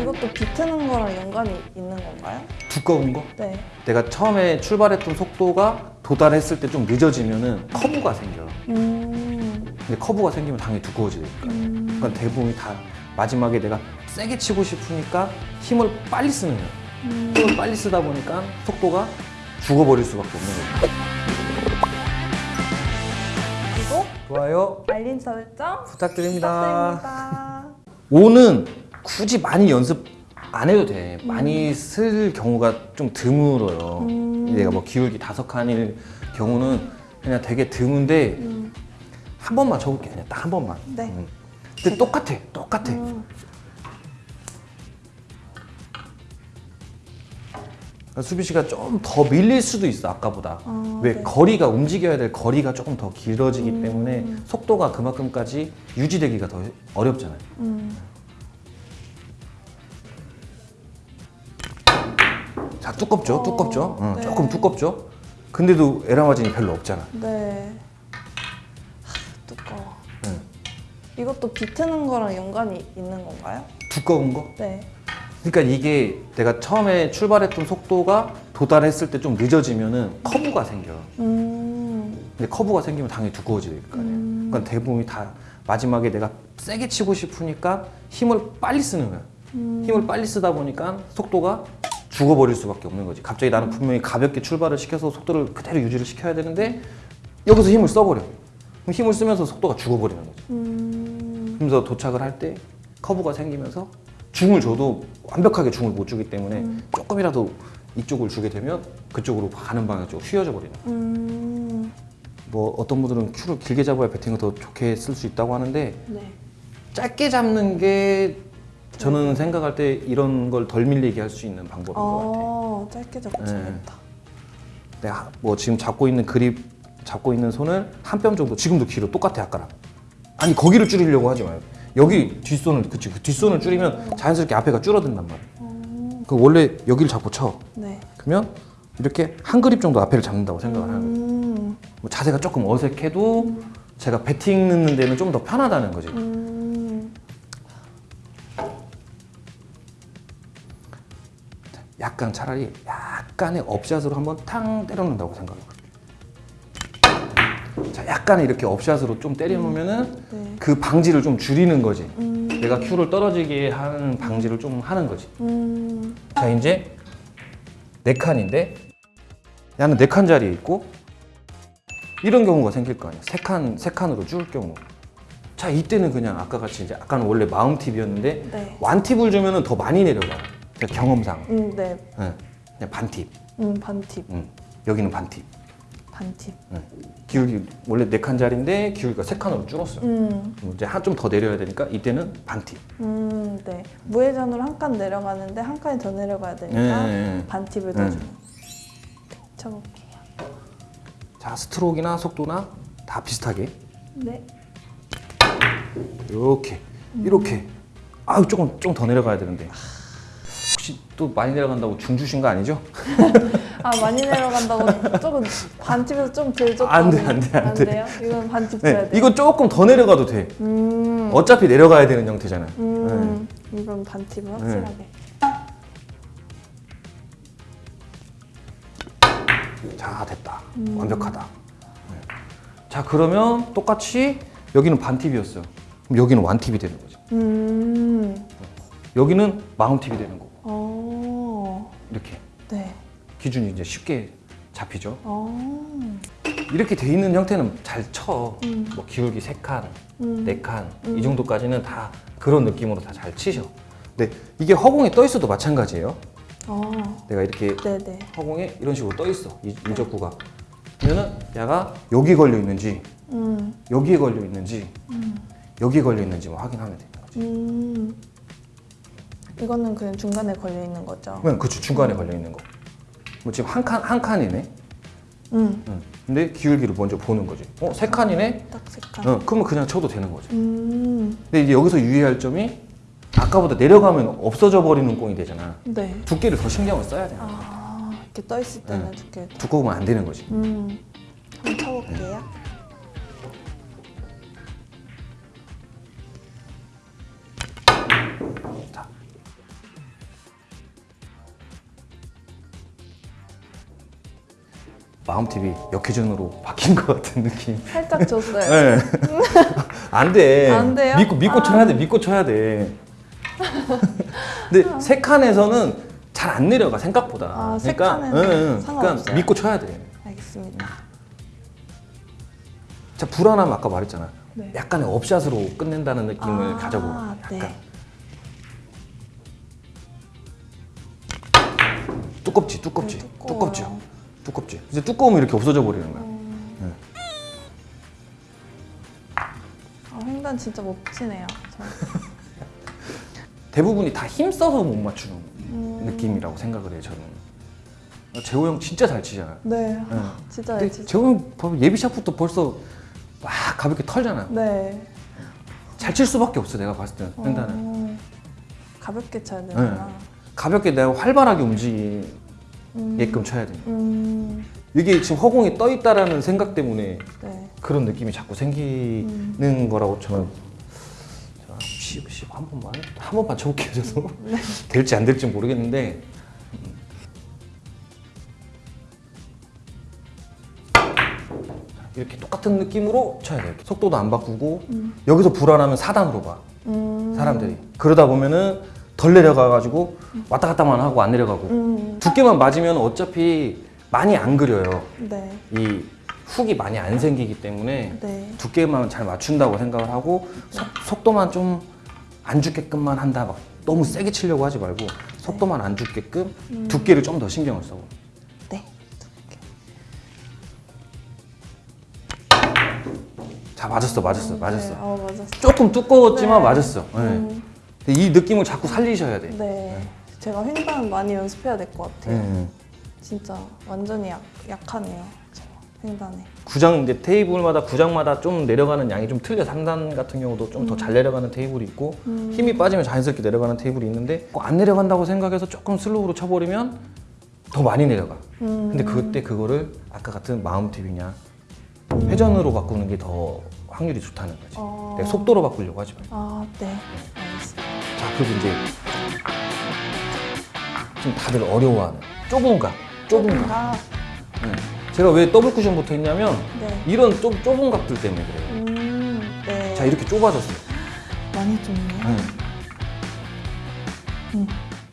이것도 비트는 거랑 연관이 있는 건가요? 두꺼운 거? 네. 내가 처음에 출발했던 속도가 도달했을 때 좀 늦어지면 은 커브가 생겨. 음. 근데 커브가 생기면 당연히 두꺼워지니까. 음. 그러니까 대부분이 다 마지막에 내가 세게 치고 싶으니까 힘을 빨리 쓰는 거야. 음. 힘을 빨리 쓰다 보니까 속도가 죽어버릴 수밖에 없는 거야. 구독, 좋아요. 알림 설정 부탁드립니다. 부탁드립니다. 오는 굳이 많이 연습 안 해도 돼. 많이 쓸 경우가 좀 드물어요. 음. 내가 뭐 기울기 다섯 칸일 경우는 그냥 되게 드문데 음. 한 번만 쳐볼게. 그냥 딱 한 번만. 네. 음. 근데 똑같아. 똑같아. 음. 그러니까 수비 씨가 좀 더 밀릴 수도 있어 아까보다. 아, 왜 네. 거리가 움직여야 될 거리가 조금 더 길어지기 음. 때문에 속도가 그만큼까지 유지되기가 더 어렵잖아요. 음. 두껍죠, 어, 두껍죠. 응, 네. 조금 두껍죠. 근데도 에라 마진이 별로 없잖아. 네. 하, 두꺼워. 응. 이것도 비트는 거랑 연관이 있는 건가요? 두꺼운 거? 네. 그러니까 이게 내가 처음에 출발했던 속도가 도달했을 때 좀 늦어지면은 커브가 생겨. 음. 근데 커브가 생기면 당연히 두꺼워질 거 아니야. 음. 그러니까 대부분이 다 마지막에 내가 세게 치고 싶으니까 힘을 빨리 쓰는 거야. 음. 힘을 빨리 쓰다 보니까 속도가 죽어버릴 수밖에 없는 거지. 갑자기 나는 분명히 가볍게 출발을 시켜서 속도를 그대로 유지를 시켜야 되는데 여기서 힘을 써버려. 그럼 힘을 쓰면서 속도가 죽어버리는 거지. 음. 그러면서 도착을 할 때 커브가 생기면서 중을 줘도 완벽하게 중을 못 주기 때문에 음. 조금이라도 이쪽을 주게 되면 그쪽으로 가는 방향 쪽 휘어져 버리는 거야. 음. 뭐 어떤 분들은 큐를 길게 잡아야 배팅을 더 좋게 쓸 수 있다고 하는데 네. 짧게 잡는 게 저는 생각할 때 이런 걸 덜 밀리게 할 수 있는 방법인 것 같아. 어, 짧게 잡고 네. 쳐야겠다. 내가 뭐 지금 잡고 있는 그립 잡고 있는 손을 한 뼘 정도 지금도 길어 똑같아 아까랑. 아니 거기를 줄이려고 하지 마요. 여기 뒷손을 그치 그 뒷손을 줄이면 자연스럽게 앞에가 줄어든단 말이야. 어, 그 원래 여기를 잡고 쳐. 네. 그러면 이렇게 한 그립 정도 앞에를 잡는다고 생각을 하는 거예요. 음. 뭐 자세가 조금 어색해도 제가 배팅 넣는 데는 좀 더 편하다는 거지. 약간 차라리 약간의 업샷으로 한번 탕 때려놓는다고 생각해요. 자, 약간의 이렇게 업샷으로 좀 때려놓으면은 네. 그 방지를 좀 줄이는 거지. 음. 내가 큐를 떨어지게 하는 방지를 좀 하는 거지. 음. 자, 이제 네 칸인데 나는 네 칸 자리에 있고 이런 경우가 생길 거 아니야. 세 칸, 세 칸으로 줄 경우. 자, 이때는 그냥 아까 같이 이제 아까는 원래 마음 팁이었는데 네. 완 팁을 주면은 더 많이 내려가. 그러니까 경험상. 음, 네. 응. 그냥 반 팁. 음, 반팁. 응. 여기는 반 팁. 반팁. 응. 기울기 원래 네 칸 자리인데 기울기가 세 칸으로 줄었어요. 음. 그럼 이제 한 좀 더 내려야 되니까 이때는 반 팁. 음, 네. 무회전으로 한 칸 내려가는데 한 칸이 더 내려가야 되니까 예. 반팁을 네. 넣어주는. 쳐볼게요. 자, 스트로크나 속도나 다 비슷하게 네. 이렇게 이렇게. 아, 조금 좀 더 내려가야 되는데. 혹시 또 많이 내려간다고 중 주신 거 아니죠? 아 많이 내려간다고 조금 반팁에서 좀덜 줬다. 안 돼, 안 돼, 안 돼. 돼요? 이건 반팁 줘야 네, 돼. 이거 조금 더 내려가도 돼. 음. 어차피 내려가야 되는 형태잖아요. 음. 이건 반팁을 확실하게. 네. 자, 됐다. 완벽하다. 네. 자, 그러면 똑같이 여기는 반 팁이었어요. 그럼 여기는 완 팁이 되는 거지. 음. 여기는 마음 팁이 되는. 어. 이렇게 네. 기준이 이제 쉽게 잡히죠. 어. 이렇게 돼 있는 형태는 잘 쳐. 음. 뭐 기울기 세 칸, 음. 네 칸, 음. 이 정도까지는 다 그런 느낌으로 다 잘 치셔. 근데 이게 허공에 떠 있어도 마찬가지예요. 어. 내가 이렇게 네네. 허공에 이런 식으로 떠 있어. 이 일적구가. 그러면은 얘가 여기 걸려 있는지, 음. 여기에 걸려 있는지, 음. 여기에 걸려 있는지 만 확인하면 되는 거지. 음. 이거는 그냥 중간에 걸려 있는 거죠. 그냥 그치 중간에 걸려 있는 거. 뭐 지금 한 칸 한 칸이네. 음. 응. 근데 기울기를 먼저 보는 거지. 어, 세 칸이네. 딱 색깔. 어, 그러면 그냥 쳐도 되는 거지. 음. 근데 이제 여기서 유의할 점이 아까보다 내려가면 없어져 버리는 꽁이 되잖아. 네. 두께를 더 신경을 써야 돼. 아 이렇게 떠 있을 때는 네. 두께. 두꺼우면 안 되는 거지. 음. 한번 쳐볼게요. 자, 마음팁이 역회전으로 바뀐 것 같은 느낌. 살짝 줬어요. 네. 안 돼. 안 돼요? 믿고 믿고 아. 쳐야 돼. 믿고 쳐야 돼. 근데 세 칸에서는 잘 안 내려가 생각보다. 아, 세 그러니까, 칸에는 응? 그러니까 믿고 쳐야 돼. 알겠습니다. 자 불안하면 아까 말했잖아. 네. 약간의 업샷으로 끝낸다는 느낌을 아, 가져보고. 약간. 네. 두껍지, 두껍지, 네. 두껍지, 두껍지. 이제 두꺼우면 이렇게 없어져 버리는 거야. 음. 아, 횡단 진짜 멋지네요. 저. 대부분이 다 힘써서 못 맞추는 음. 느낌이라고 생각을 해요. 저는. 재호 형 진짜 잘 치잖아요. 네. 네. 진짜 근데 진짜. 재호 형 예비샷부터 벌써 막 가볍게 털잖아요. 네. 잘 칠 수밖에 없어 내가 봤을 때는 횡단은. 어, 가볍게 쳐야 되구나. 가볍게 내가 활발하게 움직이 음. 쳐야 돼. 음. 이게 지금 허공에 떠 있다라는 생각 때문에 네. 그런 느낌이 자꾸 생기는 음. 거라고 저는 자, 10, 10, 한 번만 한 번만 쳐볼게요 저도 네. 될지 안 될지 모르겠는데 이렇게 똑같은 느낌으로 쳐야 돼요 속도도 안 바꾸고 음. 여기서 불안하면 4단으로 봐 음. 사람들이 그러다 보면은 덜 내려가가지고 왔다 갔다만 하고 안 내려가고 음. 두께만 맞으면 어차피 많이 안 그려요 네. 이 훅이 많이 안 생기기 때문에 네. 두께만 잘 맞춘다고 생각을 하고 속, 도만 좀 안 죽게끔만 한다 막 너무 세게 치려고 하지 말고 속도만 안 죽게끔 음. 두께를 좀 더 신경을 써 네. 자 맞았어 맞았어 맞았어 네. 어, 맞았어. 조금 두꺼웠지만 네. 맞았어 네. 음. 이 느낌을 자꾸 살리셔야 돼 네. 제가 횡단 많이 연습해야 될 것 같아요. 네. 진짜 완전히 약, 약하네요. 저 횡단에. 구장 이제 테이블마다 구장마다 좀 내려가는 양이 좀 틀려 3단 같은 경우도 좀 더잘 내려가는 테이블이 있고 음. 힘이 빠지면 자연스럽게 내려가는 테이블이 있는데 꼭 안 내려간다고 생각해서 조금 슬로우로 쳐버리면 더 많이 내려가 음. 근데 그때 그거를 아까 같은 마음 팁이냐 회전으로 바꾸는 게 더 확률이 좋다는 거지 어. 내가 속도로 바꾸려고 하지 말고 아, 네. 알겠습니다. 자 그리고 이제 좀 다들 어려워하는 좁은 각 좁은 각 아, 네. 제가 왜 더블 쿠션 붙어 있냐면 네. 이런 좀 좁은 각들 때문에 그래요 음, 네. 자 이렇게 좁아졌어요 많이 좁네요. 네. 음.